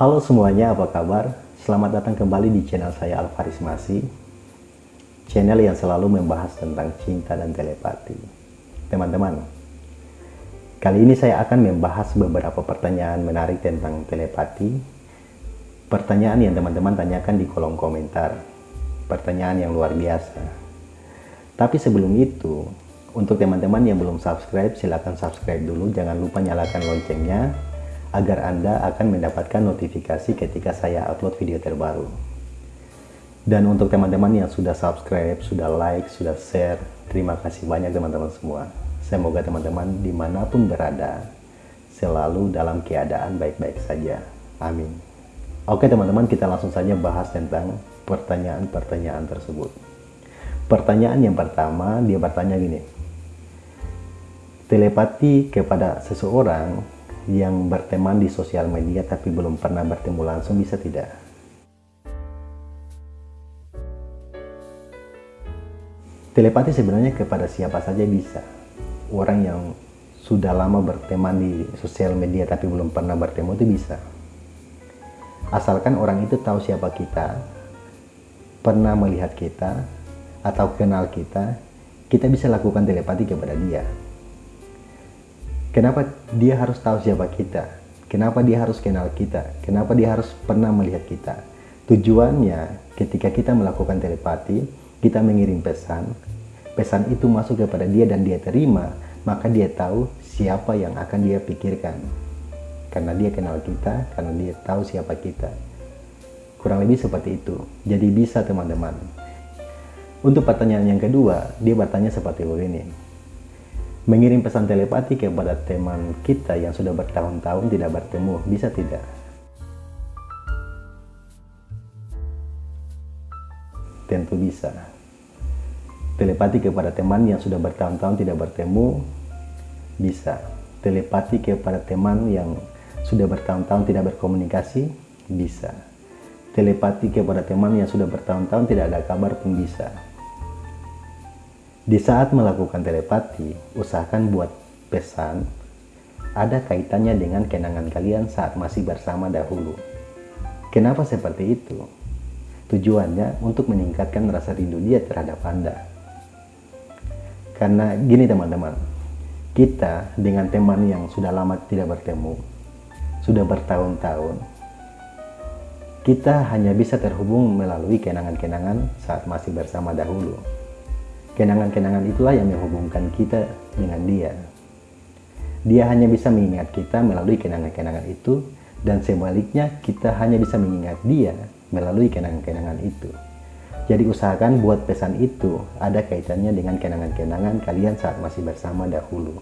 Halo semuanya, apa kabar? Selamat datang kembali di channel saya Alvaris Masi Channel yang selalu membahas tentang cinta dan telepati. Teman-teman Kali ini saya akan membahas beberapa pertanyaan menarik tentang telepati. Pertanyaan yang teman-teman tanyakan di kolom komentar. Pertanyaan yang luar biasa. Tapi sebelum itu Untuk teman-teman yang belum subscribe, silahkan subscribe dulu. Jangan lupa nyalakan loncengnya agar Anda akan mendapatkan notifikasi ketika saya upload video terbaru. Dan untuk teman-teman yang sudah subscribe, sudah like, sudah share, terima kasih banyak teman-teman semua. Semoga teman-teman di mana pun berada, selalu dalam keadaan baik-baik saja. Amin. Oke teman-teman, kita langsung saja bahas tentang pertanyaan-pertanyaan tersebut. Pertanyaan yang pertama, dia bertanya gini. Telepati kepada seseorang yang berteman di sosial media tapi belum pernah bertemu langsung bisa tidak? Telepati sebenarnya kepada siapa saja bisa. Orang yang sudah lama berteman di sosial media tapi belum pernah bertemu itu bisa. Asalkan orang itu tahu siapa kita, pernah melihat kita, atau kenal kita, kita bisa lakukan telepati kepada dia. Kenapa dia harus tahu siapa kita? Kenapa dia harus kenal kita? Kenapa dia harus pernah melihat kita? Tujuannya ketika kita melakukan telepati, kita mengirim pesan. Pesan itu masuk kepada dia dan dia terima, maka dia tahu siapa yang akan dia pikirkan. Karena dia kenal kita, karena dia tahu siapa kita. Kurang lebih seperti itu. Jadi bisa teman-teman. Untuk pertanyaan yang kedua, dia bertanya seperti begini mengirim pesan telepati kepada teman kita yang sudah bertahun-tahun tidak bertemu, bisa tidak? Tentu bisa. Telepati kepada teman yang sudah bertahun-tahun tidak bertemu, bisa. Telepati kepada teman yang sudah bertahun-tahun tidak berkomunikasi, bisa. Telepati kepada teman yang sudah bertahun-tahun tidak ada kabar pun bisa di saat melakukan telepati, usahakan buat pesan ada kaitannya dengan kenangan kalian saat masih bersama dahulu. Kenapa seperti itu? Tujuannya untuk meningkatkan rasa rindu dia terhadap Anda. Karena gini teman-teman, kita dengan teman yang sudah lama tidak bertemu, sudah bertahun-tahun, kita hanya bisa terhubung melalui kenangan-kenangan saat masih bersama dahulu. Kenangan-kenangan itulah yang menghubungkan kita dengan dia. Dia hanya bisa mengingat kita melalui kenangan-kenangan itu, dan sebaliknya kita hanya bisa mengingat dia melalui kenangan-kenangan itu. Jadi usahakan buat pesan itu ada kaitannya dengan kenangan-kenangan kalian saat masih bersama dahulu.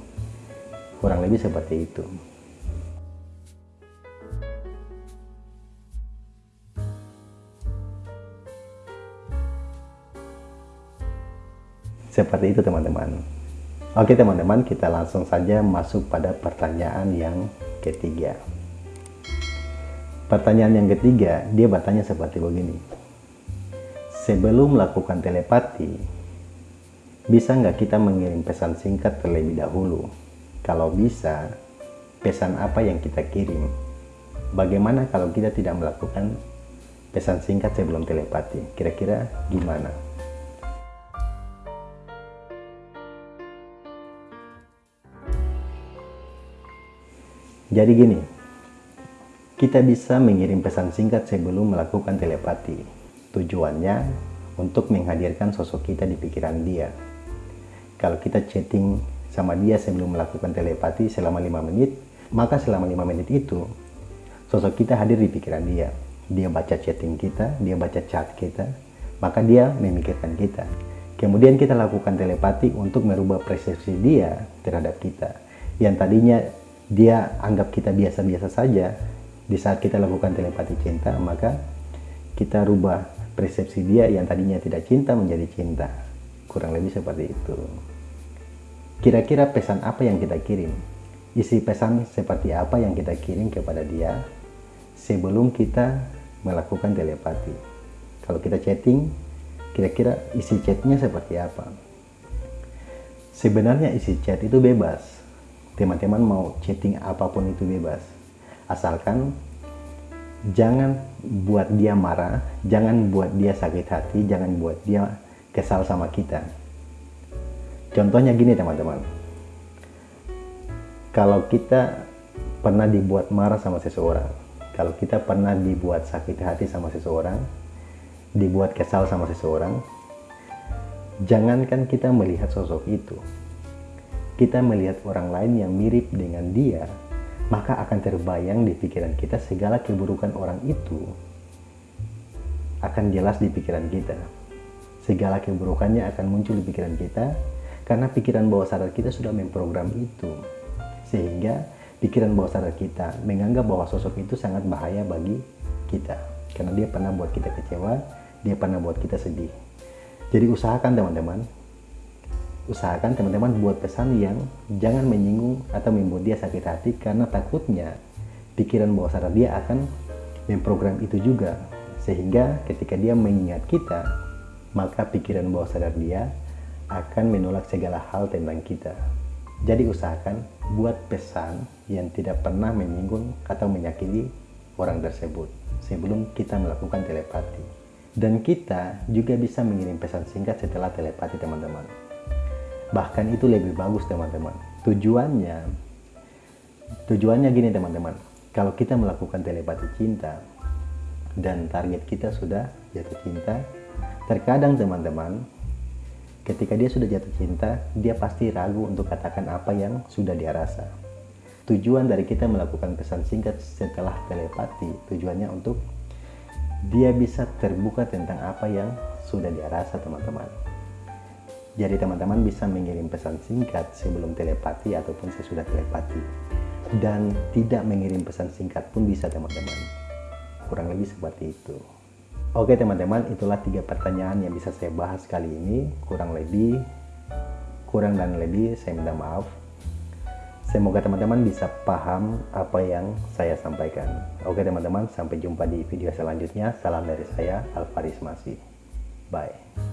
Kurang lebih seperti itu. Seperti itu teman-teman. Oke teman-teman, kita langsung saja masuk pada pertanyaan yang ketiga. Pertanyaan yang ketiga, dia bertanya seperti begini. Sebelum melakukan telepati, bisa nggak kita mengirim pesan singkat terlebih dahulu? Kalau bisa, pesan apa yang kita kirim? Bagaimana kalau kita tidak melakukan pesan singkat sebelum telepati? Kira-kira gimana? Jadi gini, kita bisa mengirim pesan singkat sebelum melakukan telepati. Tujuannya untuk menghadirkan sosok kita di pikiran dia. Kalau kita chatting sama dia sebelum melakukan telepati selama 5 menit, maka selama 5 menit itu sosok kita hadir di pikiran dia. Dia baca chatting kita, dia baca chat kita, maka dia memikirkan kita. Kemudian kita lakukan telepati untuk merubah persepsi dia terhadap kita. Yang tadinya dia anggap kita biasa-biasa saja di saat kita lakukan telepati cinta maka kita rubah persepsi dia yang tadinya tidak cinta menjadi cinta. Kurang lebih seperti itu. Kira-kira pesan apa yang kita kirim? Isi pesan seperti apa yang kita kirim kepada dia sebelum kita melakukan telepati? Kalau kita chatting kira-kira isi chatnya seperti apa? Sebenarnya isi chat itu bebas teman-teman mau chatting apa pun itu bebas. Asalkan jangan buat dia marah, jangan buat dia sakit hati, jangan buat dia kesal sama kita. Contohnya gini teman-teman, kalau kita pernah dibuat marah sama seseorang, kalau kita pernah dibuat sakit hati sama seseorang, dibuat kesal sama seseorang, jangankan kita melihat sosok itu, kita melihat orang lain yang mirip dengan dia, maka akan terbayang di pikiran kita segala keburukan orang itu akan jelas di pikiran kita. Segala keburukannya akan muncul di pikiran kita karena pikiran bawah sadar kita sudah memprogram itu. Sehingga pikiran bawah sadar kita menganggap bahwa sosok itu sangat bahaya bagi kita. Karena dia pernah buat kita kecewa, dia pernah buat kita sedih. Jadi usahakan teman-teman, usahakan teman-teman buat pesan yang jangan menyinggung atau membuat dia sakit hati karena takutnya pikiran bawah sadar dia akan memprogram itu juga. Sehingga ketika dia mengingat kita maka pikiran bawah sadar dia akan menolak segala hal tentang kita. Jadi usahakan buat pesan yang tidak pernah menyinggung atau menyakiti orang tersebut sebelum kita melakukan telepati. Dan kita juga bisa mengirim pesan singkat setelah telepati teman-teman bahkan itu lebih bagus teman-teman. Tujuannya tujuannya gini teman-teman. Kalau kita melakukan telepati cinta dan target kita sudah jatuh cinta terkadang teman-teman ketika dia sudah jatuh cinta dia pasti ragu untuk katakan apa yang sudah dia rasa. Tujuan dari kita melakukan pesan singkat setelah telepati tujuannya untuk dia bisa terbuka tentang apa yang sudah dia rasa teman-teman jadi teman-teman bisa mengirim pesan singkat sebelum telepati ataupun sesudah telepati. Dan tidak mengirim pesan singkat pun bisa teman-teman. Kurang lebih seperti itu. Oke teman-teman, itulah tiga pertanyaan yang bisa saya bahas kali ini. Kurang lebih, kurang dan lebih saya minta maaf. Semoga teman-teman bisa paham apa yang saya sampaikan. Oke teman-teman, sampai jumpa di video selanjutnya. Salam dari saya, Alvaris Masih. Bye.